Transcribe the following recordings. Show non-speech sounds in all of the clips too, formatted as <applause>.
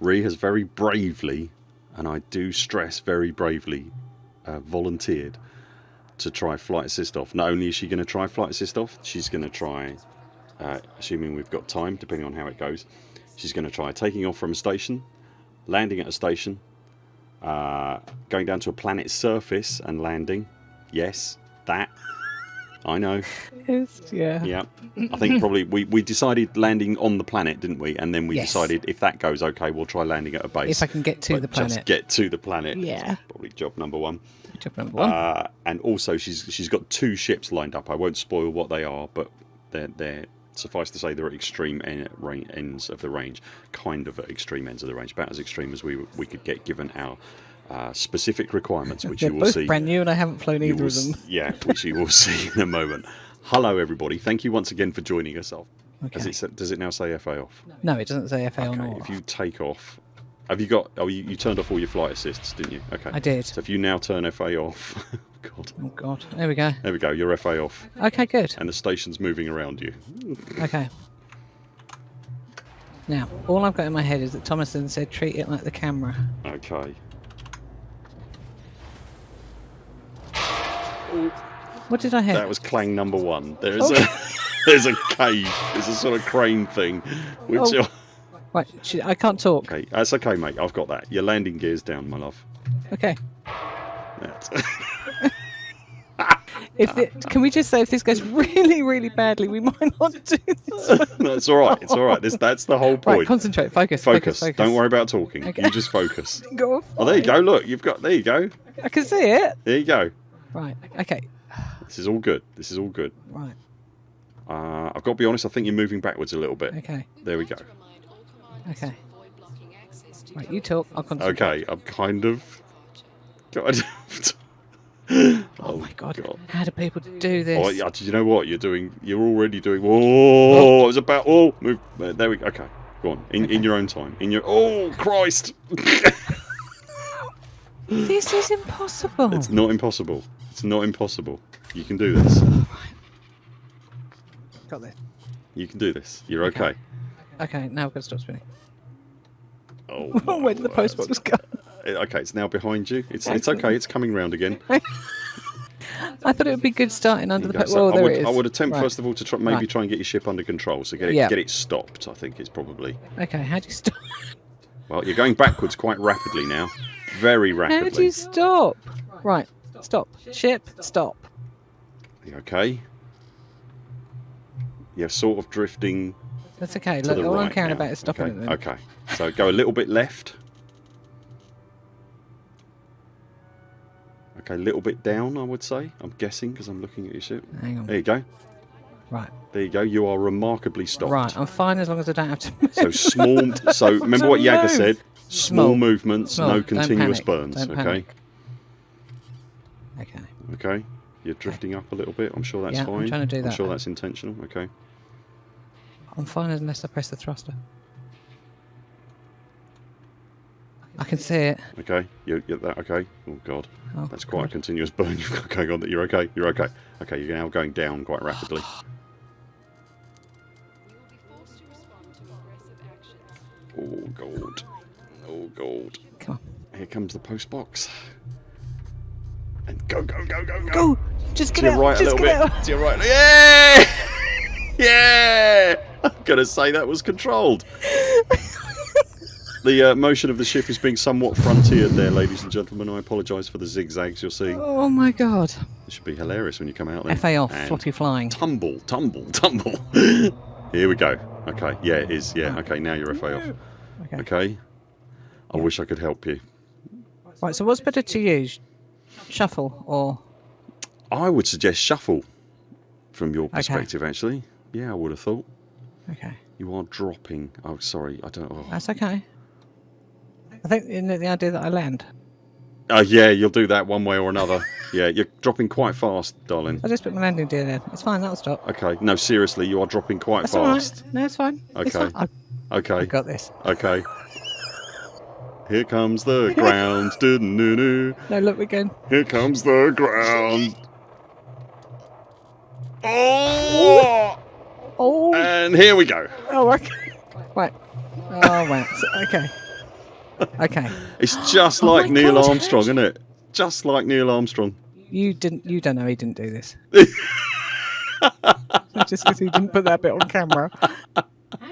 Ree has very bravely, and I do stress very bravely, uh, volunteered to try flight assist off. Not only is she going to try flight assist off, she's going to try, uh, assuming we've got time, depending on how it goes, she's going to try taking off from a station, landing at a station, uh, going down to a planet's surface and landing. Yes, that. I know. It's, yeah. Yeah. I think probably we, we decided landing on the planet, didn't we? And then we Yes. decided if that goes okay, we'll try landing at a base. If I can get to But the Just planet. get to the planet. Yeah. Probably job number one. Job number one. Uh, and also, she's she's got two ships lined up. I won't spoil what they are, but they're they're suffice to say they're at extreme en- ra- ends of the range, kind of at extreme ends of the range, about as extreme as we we could get given our uh, specific requirements, which <laughs> you will both see. brand new, and I haven't flown either will of them. Yeah, which you will <laughs> see in a moment. Hello, everybody. Thank you once again for joining us. Off. Does Okay. it does it now say FA off? No, it doesn't say FA on Okay, or if you take off, have you got? Oh, you, you turned off all your flight assists, didn't you? Okay. I did. So if you now turn FA off, <laughs> God, Oh God, there we go. there we go. You're FA off, Okay, good. and the station's moving around you. Okay. Now, all I've got in my head is that Thomason said treat it like the camera. Okay. What did I hear? That was clang number one. There's Okay. a <laughs> there's a cave. There's a sort of crane thing, which. Oh. Right, I can't talk. Okay, that's okay, mate. I've got that. Your landing gear's down, my love. Okay. That's <laughs> If it, can we just say if this goes really, really badly, we might not do this. one. <laughs> that's all right. It's all right. This that's the whole Right, point. concentrate, focus, focus. focus, focus. Don't worry about talking. Okay. You just focus. Go. Oh, there you go. Look, you've got. There you go. I can see it. There you go. Right. Okay. This is all good. This is all good. Right. Uh, I've got to be honest. I think you're moving backwards a little bit. Okay. There we go. Okay. Right. You talk. I'll concentrate. Okay, I'm kind of. God. <laughs> Oh, my God. How do people do this? Oh, yeah, do you know what you're doing? You're already doing. Oh, it was about. Oh, move. uh, There we go. Okay, go on. In, in your own time. In your. Oh Christ! <laughs> This is impossible. It's not impossible. It's not impossible. You can do this. Got this. You can do this. You're okay. Okay. Now we've got to stop spinning. Oh. <laughs> Where did the my post word. box go? Okay, it's now behind you. It's it's okay. It's coming round again. <laughs> I thought it would be good starting under the There you post. So Well, I would it is. I would attempt Right. first of all to try, maybe Right. try and get your ship under control. So get it Yeah. get it stopped. I think is probably. Okay. How do you stop? Well, you're going backwards quite rapidly now. Very How do you stop? Right. Stop. Ship. Stop. You Okay. You're sort of drifting That's okay. Look, all right I'm caring now. about is stopping okay. the. Okay. So go a little bit left. Okay, a little bit down, I would say. I'm guessing because I'm looking at your ship. Hang on. There you go. Right. There you go. You are remarkably stopped. Right. I'm fine as long as I don't have to. Move. So small. so <laughs> remember what Yaga said. Small, Small. movements, Small. no continuous burns. Don't okay. panic. Okay. Okay. You're drifting up a little bit. I'm sure that's Yeah, I'm trying to do that. I'm sure that's intentional. Okay. I'm fine unless I press the thruster. I can see it. Okay. You get that? Okay. Oh God. Oh, That's quite a continuous burn <laughs> you've got going on. That you're okay. You're okay. Okay. You're now going down quite rapidly. <gasps> <laughs> Oh God. Come Here comes the post box. And go go go go go. on. Go! Just get it. To your right a little bit. out! To your right. Yeah. <laughs> yeah. I'm gonna say that was controlled. The uh, motion of the ship is being somewhat frontiered there, ladies and gentlemen. I apologise for the zigzags you're seeing. Oh my god. It should be hilarious when you come out there. FA off, And floppy flying. Tumble, tumble, <laughs> tumble. Here we go. Okay, yeah, it is. Yeah, okay, now you're FA off. Okay. Okay. I wish I could help you. Right, so what's better to use? Shuffle or. I would suggest shuffle from your perspective, actually. Yeah, I would have thought. Okay. You are dropping. Oh, sorry. I don't. Oh. That's okay. I think isn't it the idea that I land. Uh, yeah, you'll do that one way or another. <laughs> yeah, you're dropping quite fast, darling. I just put my landing gear in. It's fine, that'll stop. Okay. No, seriously, you are dropping quite That's fast. No, it's fine. It's Okay. fine. I, Okay. I got this. Okay. <laughs> Here comes the ground. <laughs> No, look, we're. Here comes the ground. Oh! Oh, And here we go. oh, okay. Right. Oh, wow. So- Okay. Okay. It's just Oh like my Neil God, Armstrong, isn't it? Just like Neil Armstrong. You didn't. You don't know he didn't do this. <laughs> <laughs> Just because he didn't put that bit on camera.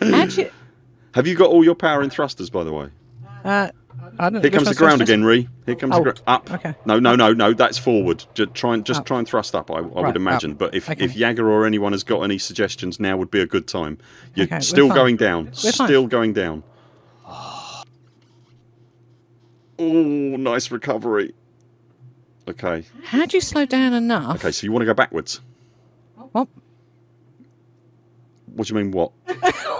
How'd? Have you got all your power and thrusters, by the way? Uh, I don't. Here comes the ground again, Ree. Here comes Oh, the ground. Up. okay. No, no, no, no. That's forward. Just try and just Up. try and thrust up. I, I Right, would imagine. up. But if Okay. if Jagger or anyone has got any suggestions, now would be a good time. You're Okay, still going down. We're fine. still going down. Oh, nice recovery. Okay. How'd you slow down enough? Okay. So you want to go backwards? What? What do you mean? What? <laughs>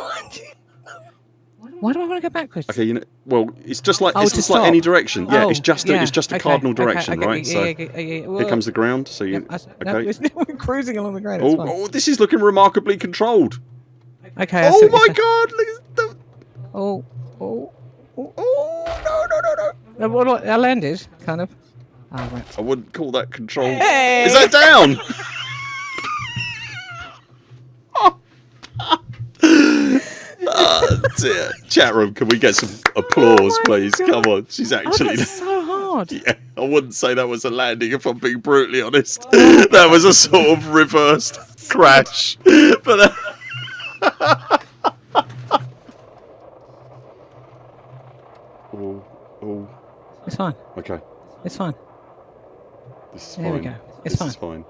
Why do I want to go backwards? Okay. You know. Well, it's just like Oh, it's just like any direction. Yeah. Oh, it's just a, yeah, it's just a okay, cardinal direction, okay, right? yeah, so yeah, yeah, yeah, yeah. here comes the ground. So you. Yep, I no, okay. it's- <laughs> we're cruising along the ground. Oh, oh, this is looking remarkably controlled. Okay. Oh my god! Look at the, Oh, oh, oh. oh no no no no! Uh, I landed, kind of. Oh, right. I wouldn't call that control. Hey! Is that down? <laughs> oh, dear. Chat room, can we get some applause, Oh please? God. Come on, she's Oh, actually. that's so hard. <laughs> Yeah, I wouldn't say that was a landing if I'm being brutally honest. That was a sort of reversed crash. <laughs> But. Uh... <laughs> oh, oh, It's fine. okay. It's fine. This is There we fine. go. It's this fine. is fine.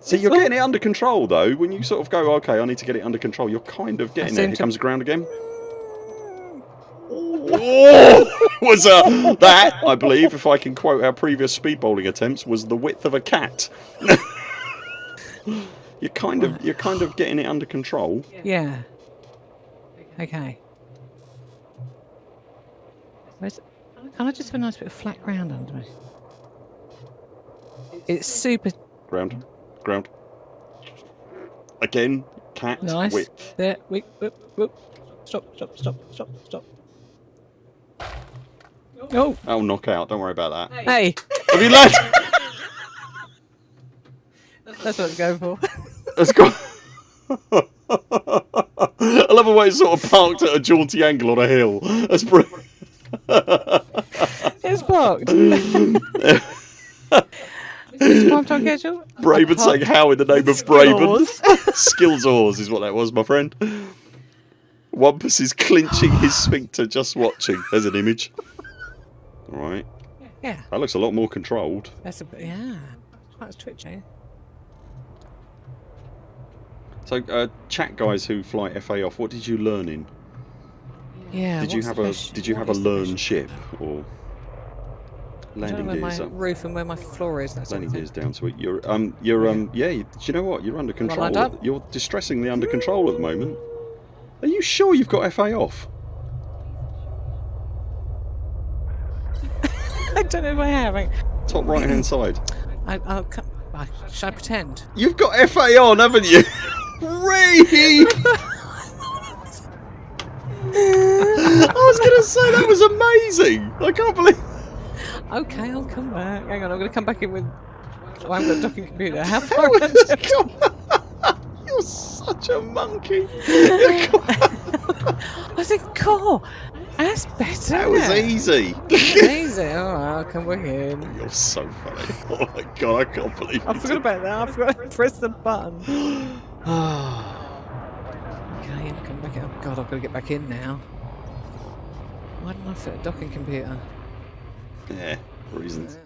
See, you're getting it under control though. When you sort of go, okay, I need to get it under control, you're kind of getting there. Here comes the ground again. Oh, <laughs> was a that I believe, if I can quote our previous speed bowling attempts, was the width of a cat. <laughs> you're kind of you're kind of getting it under control. Yeah. Okay. Where's, can I just have a nice bit of flat ground under me? It's super Ground, ground. Again, cat nice. width. There. Wait, whoop, whoop. Stop, stop, stop, stop, stop. Oh, Oh, knockout. Don't worry about that. hey, Have you landed? that's what it's going for. Let's go. I love the way it's sort of parked at a jaunty angle on a hill. That's brilliant. it's parked. <laughs> Is prime time schedule? Braben saying how in the name of Skills. Braben. Skills oars is what that was, my friend. Wampus is clinching his sphincter just watching. There's an image. Alright. Yeah, That looks a lot more controlled. that's a bit. Yeah, quite twitching. So, uh, chat guys who fly FA off, what did you learn in? Yeah. Did you have a did you have a learn ship or I don't know landing where my up? roof and where my floor is. That's landing gears down to it. You're um you're um yeah. You, do you know what? You're under control. lined at- up? You're distressingly under control at the moment. Are you sure you've got FA off? Don't know if I have. I, Top right hand <clears throat> side. I, I'll come. I, should I pretend? You've got FA on, haven't you? <laughs> Ray! <laughs> I was gonna say that was amazing. I can't believe. <laughs> Okay, I'll come back. Hang on, I'm going to come back in with. Oh, I haven't got a docking computer. How far? How around come- You're such a monkey. I said, "Cool, that's better." That was easy. Easy. Oh, I'll come back in. You're so funny. <laughs> Oh my god, I can't believe I you forgot about that. I forgot to <laughs> press the button. did- <gasps> Okay, I'll come back in. Oh God, I've got to get back in now. Why didn't I fit a docking computer? yeah, reasons. Uh,